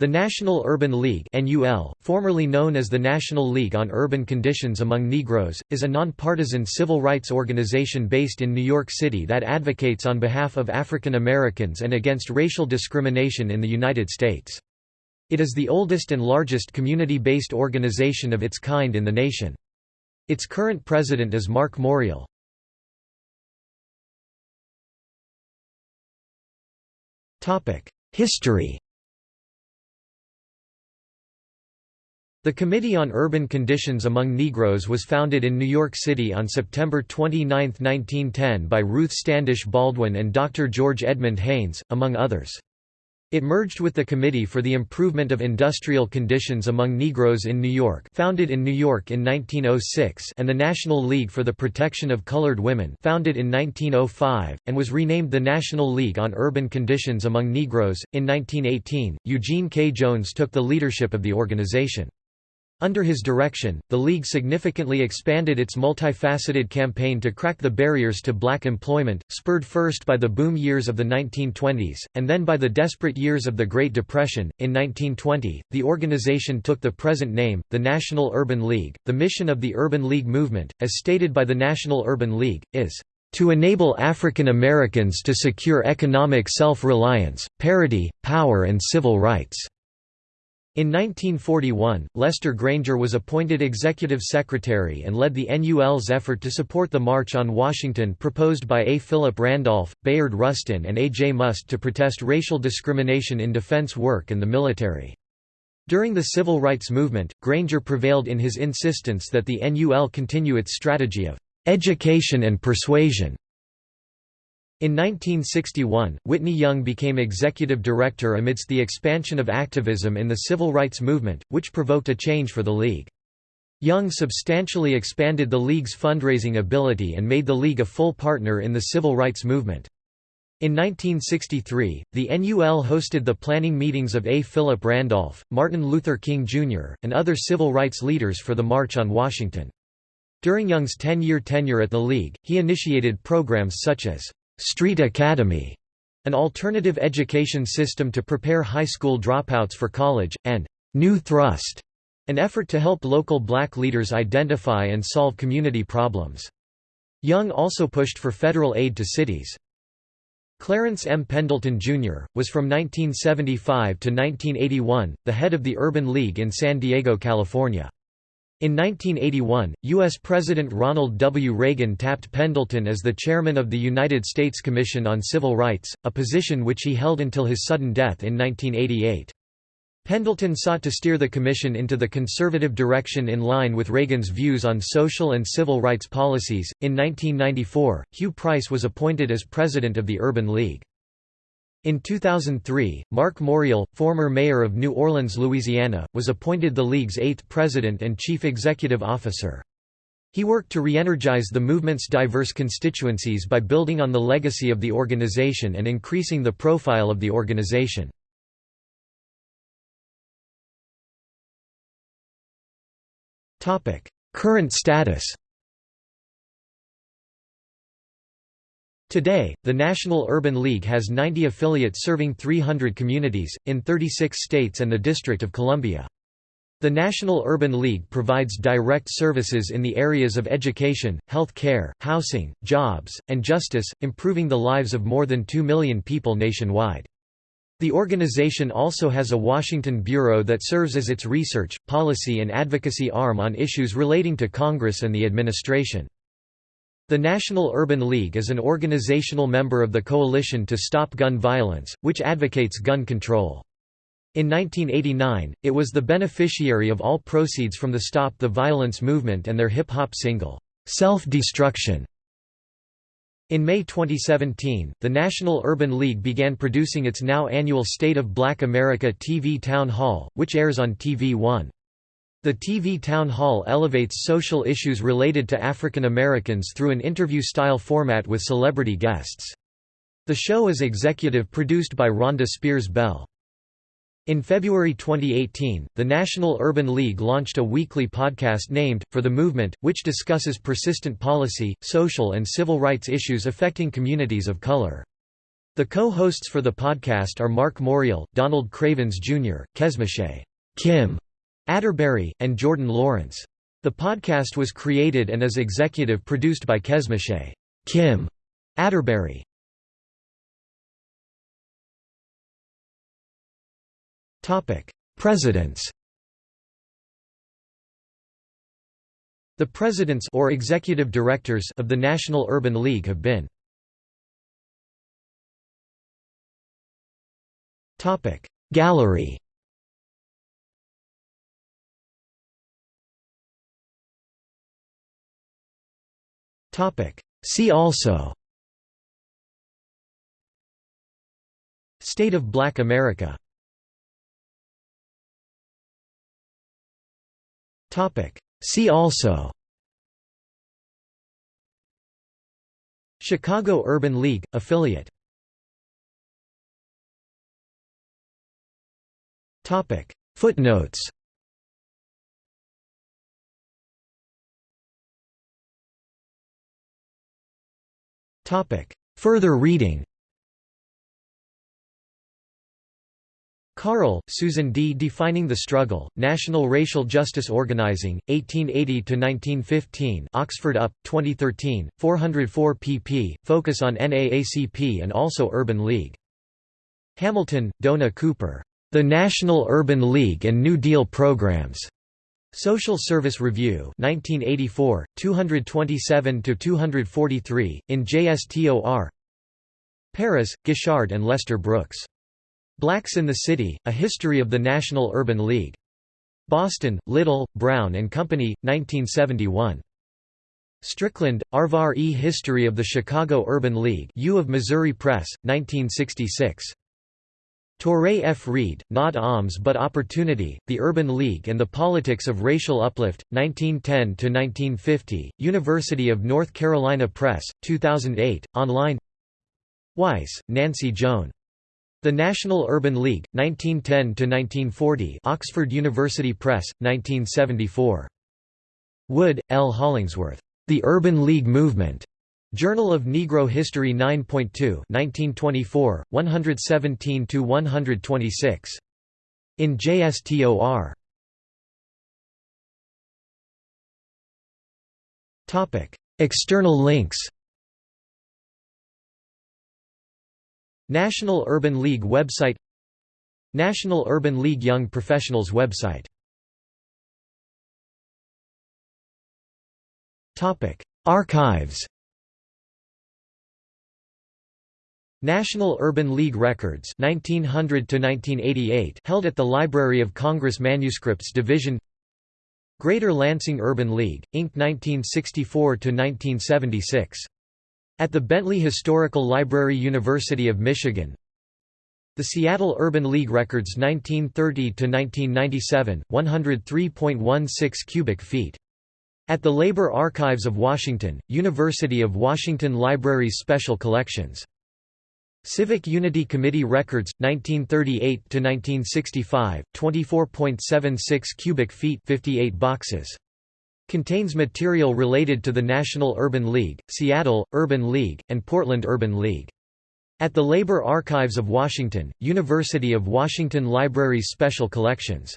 The National Urban League NUL, formerly known as the National League on Urban Conditions Among Negroes, is a nonpartisan civil rights organization based in New York City that advocates on behalf of African Americans and against racial discrimination in the United States. It is the oldest and largest community-based organization of its kind in the nation. Its current president is Marc Morial. History The Committee on Urban Conditions Among Negroes was founded in New York City on September 29, 1910 by Ruth Standish Baldwin and Dr. George Edmund Haynes, among others. It merged with the Committee for the Improvement of Industrial Conditions Among Negroes in New York founded in New York in 1906 and the National League for the Protection of Colored Women founded in 1905, and was renamed the National League on Urban Conditions Among Negroes. In 1918, Eugene K. Jones took the leadership of the organization. Under his direction, the League significantly expanded its multifaceted campaign to crack the barriers to black employment, spurred first by the boom years of the 1920s, and then by the desperate years of the Great Depression. In 1920, the organization took the present name, the National Urban League. The mission of the Urban League movement, as stated by the National Urban League, is to enable African Americans to secure economic self-reliance, parity, power and civil rights." In 1941, Lester Granger was appointed executive secretary and led the NUL's effort to support the March on Washington proposed by A. Philip Randolph, Bayard Rustin and A. J. Muste to protest racial discrimination in defense work and the military. During the civil rights movement, Granger prevailed in his insistence that the NUL continue its strategy of education and persuasion in 1961, Whitney Young became executive director amidst the expansion of activism in the civil rights movement, which provoked a change for the League. Young substantially expanded the League's fundraising ability and made the League a full partner in the civil rights movement. In 1963, the NUL hosted the planning meetings of A. Philip Randolph, Martin Luther King Jr., and other civil rights leaders for the March on Washington. During Young's 10-year tenure at the League, he initiated programs such as Street Academy, an alternative education system to prepare high school dropouts for college, and New Thrust, an effort to help local black leaders identify and solve community problems. Young also pushed for federal aid to cities. Clarence M. Pendleton, Jr., was from 1975 to 1981, the head of the Urban League in San Diego, California. In 1981, U.S. President Ronald W. Reagan tapped Pendleton as the chairman of the United States Commission on Civil Rights, a position which he held until his sudden death in 1988. Pendleton sought to steer the Commission into the conservative direction in line with Reagan's views on social and civil rights policies. In 1994, Hugh Price was appointed as president of the Urban League. In 2003, Marc Morial, former mayor of New Orleans, Louisiana, was appointed the League's eighth president and chief executive officer. He worked to re-energize the movement's diverse constituencies by building on the legacy of the organization and increasing the profile of the organization. Current status Today, the National Urban League has 90 affiliates serving 300 communities, in 36 states and the District of Columbia. The National Urban League provides direct services in the areas of education, health care, housing, jobs, and justice, improving the lives of more than 2 million people nationwide. The organization also has a Washington bureau that serves as its research, policy and advocacy arm on issues relating to Congress and the administration. The National Urban League is an organizational member of the Coalition to Stop Gun Violence, which advocates gun control. In 1989, it was the beneficiary of all proceeds from the Stop the Violence movement and their hip-hop single, Self-Destruction. In May 2017, the National Urban League began producing its now annual State of Black America TV Town Hall, which airs on TV One. The TV town hall elevates social issues related to African Americans through an interview-style format with celebrity guests. The show is executive produced by Rhonda Spears Bell. In February 2018, the National Urban League launched a weekly podcast named, For the Movement, which discusses persistent policy, social and civil rights issues affecting communities of color. The co-hosts for the podcast are Marc Morial, Donald Cravins Jr., Kesmache Kim Atterbury, and Jordan Lawrence. The podcast was created and is executive produced by Kesmache Kim Atterbury. Presidents The presidents or executive directors of the National Urban League have been Topic Gallery See also. State of Black America. See also. Chicago Urban League affiliate. Footnotes Further reading Carle, Susan D. Defining the Struggle, National Racial Justice Organizing, 1880–1915 Oxford UP, 2013, 404 pp. Focus on NAACP and also Urban League. Hamilton, Dona Cooper. The National Urban League and New Deal Programs. Social Service Review 1984, 227–243, in JSTOR Parris, Guichard and Lester Brooks. Blacks in the City, A History of the National Urban League. Boston, Little, Brown and Company, 1971. Strickland, Arvarh E. History of the Chicago Urban League U of Missouri Press, 1966. Touré F. Reed, Not Alms But Opportunity, The Urban League and the Politics of Racial Uplift, 1910–1950, University of North Carolina Press, 2008, online Weiss, Nancy Joan. The National Urban League, 1910–1940 Oxford University Press, 1974. Wood, L. Hollingsworth. The Urban League Movement. Journal of Negro History 9.2 1924, 117–126. In JSTOR. External links. National Urban League website. National Urban League Young Professionals website. Archives National Urban League Records 1900 1988 held at the Library of Congress Manuscripts Division Greater Lansing Urban League Inc 1964 1976 at the Bentley Historical Library University of Michigan The Seattle Urban League Records 1930–1997, 103.16 cubic feet. At the Labor Archives of Washington, University of Washington Libraries Special Collections. Civic Unity Committee Records, 1938–1965, 24.76 cubic feet 58 boxes. Contains material related to the National Urban League, Seattle, Urban League, and Portland Urban League. At the Labor Archives of Washington, University of Washington Libraries Special Collections